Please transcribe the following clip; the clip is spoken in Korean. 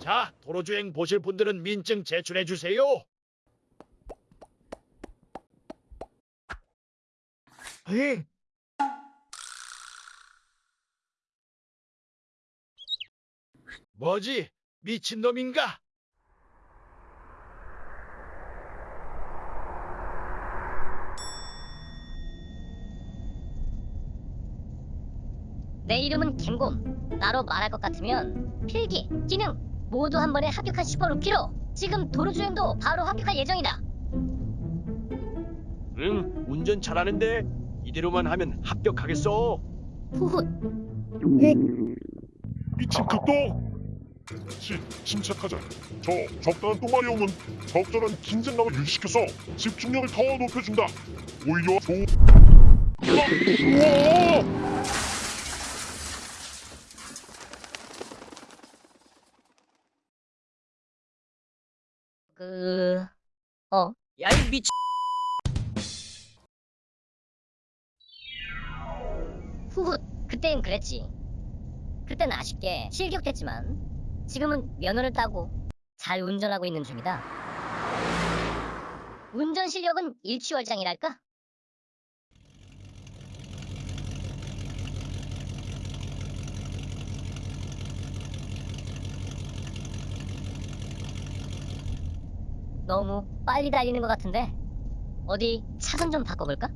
자, 도로주행 보실 분들은 민증 제출해 주세요. 에이. 뭐지? 미친놈인가? 내 이름은 김곰. 나로 말할 것 같으면 필기, 기능 모두 한 번에 합격한 슈퍼루키로 지금 도로주행도 바로 합격할 예정이다. 응, 운전 잘하는데 이대로만 하면 합격하겠어. 후훗. 미친 극도 시, 침착하자 저 적당한 오면 적절한 긴장감을 유지시켜서 집중력을 더 높여준다 오히려 조... 우와! 그... 어? 야, 이 미친. 후훗. 그땐 그랬지. 그땐 아쉽게 실격됐지만 지금은 면허를 따고 잘 운전하고 있는 중이다. 운전 실력은 일취월장이랄까? 너무 빨리 달리는 것 같은데 어디 차선 좀 바꿔볼까?